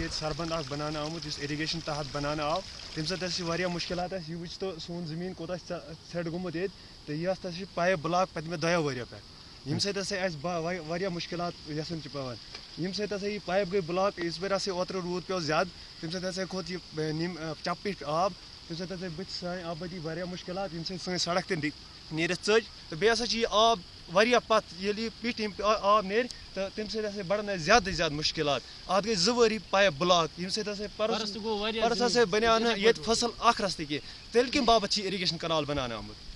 ییٚتہِ سربند اکھ بنانا آمُت یُس اِرِگیشن تحت بنانا آو تمہِ سۭتۍ ہسا چھِ واریاہ مُشکِلات اَسہِ یہِ وٕچھ تہٕ سون زٔمیٖن کوٗتاہ کوتا ژھٮ۪ٹ گوٚمُت ییٚتہِ تہٕ یہِ ہسا چھِ پایپ بٕلاک پٔتمہِ دۄیو ؤریو پٮ۪ٹھ ییٚمہِ سۭتۍ ہسا اَسہِ واریاہ مُشکِلات یژھان چھِ پٮ۪وان ییٚمہِ سۭتۍ ہسا یہِ پایپ گٔے بٕلاک یِژ پھِر ہسا اوترٕ روٗد پیوٚو زیادٕ۔ تَمہِ سۭتۍ ہسا کھوٚت یہِ نِم چَپہٕ آب تَمہِ سۭتۍ ہسا بٕتھِ سانہِ آبٲدی واریاہ مُشکلات ییٚمہِ سۭتۍ سٲنۍ سڑک تہِ نیٖرِتھ ژٔج تہٕ بیٚیہِ ہسا چھِ یہِ آب واریاہ پتھ ییٚلہِ یہِ پیٚٹھۍ آب نیرِ تہٕ تَمہِ سۭتۍ ہسا بڑن اَسہِ زیادٕ زیادٕ مُشکلات۔ اَتھ گٔے زٕ ؤری پایپ بلاک ییٚمہِ سۭتۍ ہسا پرُس پرُس ہسا بنیٛاو نہٕ ییٚتہِ فصل اکھ رستہٕ کینٛہہ تیٚلہِ کمہِ باپتھ چھِ اِرِگیشن کنال بناونہٕ آمُت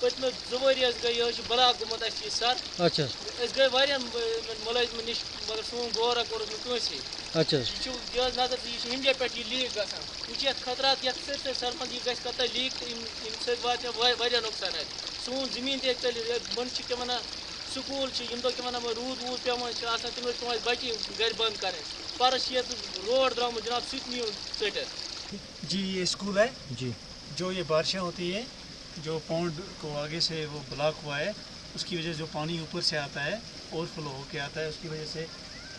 پٔتمہِ زٕ ؤری حظ گٔے یہِ حظ چھُ بلاک گوٚمُت اَسہِ یہِ سر. اچھا أسۍ گٔے واریاہن مُلٲزمن نِش مگر سون غورا کوٚرُکھ نہٕ کٲنٛسے۔ اچھا یہِ چھُ یہِ حظ نظر یہِ چھُ ہِنٛڈیا پٮ۪ٹھ یہِ لیٖک گژھان۔ یہِ چھِ یَتھ خطرات یَتھ سٲرسٕے سرپنٛچ یہِ گژھِ کَتھ لیٖک تہٕ اَمہِ سۭتۍ واتہِ واریاہ نۄقصان اَسہِ سون زٔمیٖن تہِ ہیٚکہِ ژٔلِتھ بۄنہٕ چھِ کیٛاہ وَنان سکوٗل چھِ ییٚمہِ دۄہ کیٛاہ وَنان روٗد ووٗد پٮ۪وان چھِ آسان تِم ٲسۍ پٮ۪وان اَسہِ بَچی گَرِ بنٛد کَرٕنۍ۔ پَرُس چھِ ییٚتہِ روڈ درٛامُت جِناب سُہ تہِ ژٔٹِتھ۔ جی یہ اسکول ہے؟ جی۔ جو یہ بارشیں ہوتی ہیں جو پونڈ کو آگے سے وہ بلاک ہوا ہے، اس کی وجہ سے جو پانی اوپر سے آتا ہے اوور فلو ہو کے آتا ہے، اس کی وجہ سے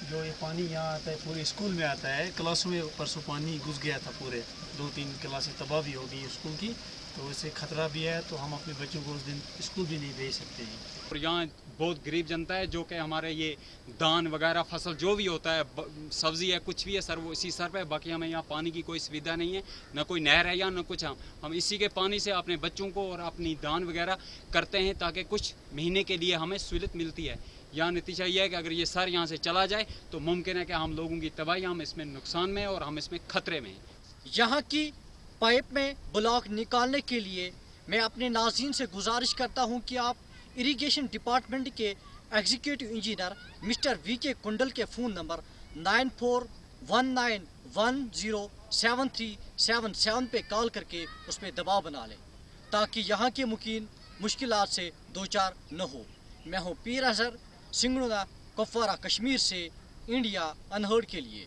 جو یہ پانی یہاں آتا ہے، پورے اسکول میں آتا ہے، کلاسوں میں پرسوں پانی گھس گیا تھا پورے، دو تین کلاسیں تباہ بھی ہو گئی اسکول کی۔ تو اس سے خطرہ بھی ہے تو ہم اپنے بچوں کو اس دن اسکول بھی نہیں بھیج سکتے ہیں۔ اور یہاں بہت غریب جنتا ہے جو کہ ہمارے یہ دان وغیرہ فصل جو بھی ہوتا ہے سبزی ہے کچھ بھی ہے سر وہ اسی سر پہ باقی ہمیں یہاں پانی کی کوئی سویدھا نہیں ہے نہ کوئی نہر ہے یا نہ کچھ۔ ہم ہم اسی کے پانی سے اپنے بچوں کو اور اپنی دان وغیرہ کرتے ہیں تاکہ کچھ مہینے کے لیے ہمیں سہولت ملتی ہے۔ یہاں نتیجہ یہ ہے کہ اگر یہ سر یہاں سے چلا جائے تو ممکن ہے کہ ہم لوگوں کی تباہی ہم اس میں نقصان میں اور ہم اس میں خطرے میں ہیں۔ یہاں کی پائپ میں بلاک نکالنے کے لیے میں اپنے ناظرین سے گزارش کرتا ہوں کہ آپ اریگیشن ڈپارٹمنٹ کے executive engineer mister V K Kundal کے phone number nine four one nine one zero seven three seven seven پہ کال کر کے اس پہ دباؤ بنا لیں تاکہ یہاں کے مکین مشکلات سے دو چار نہ ہو۔ میں ہوں پیر اظہر سنگڑا کپوارہ کشمیر سے انڈیا انہرڈ کے لیے۔